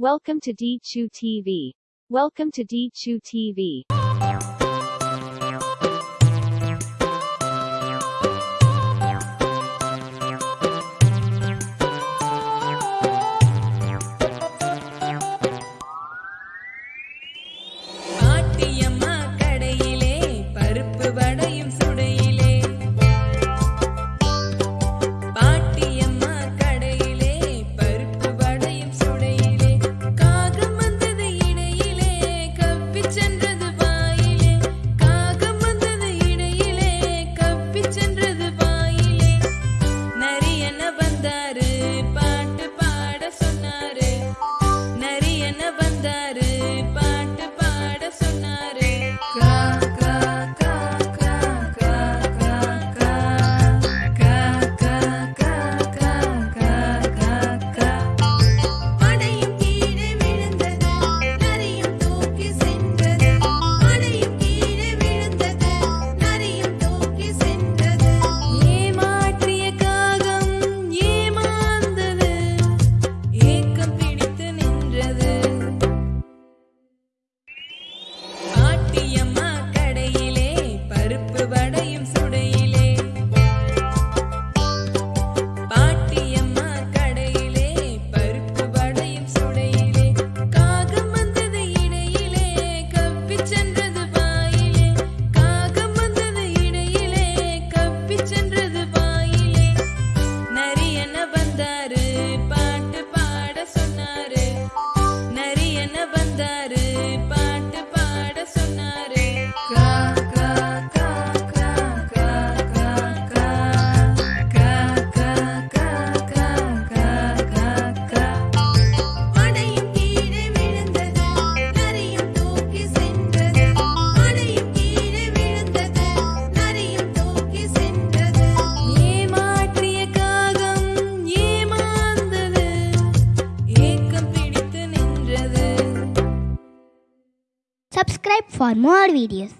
Welcome to D-Chu TV. Welcome to D-Chu TV. வந்தாரு பாட்டு பாட சொன்னாரு. நரி என்ன வந்தாரு Subscribe for more videos.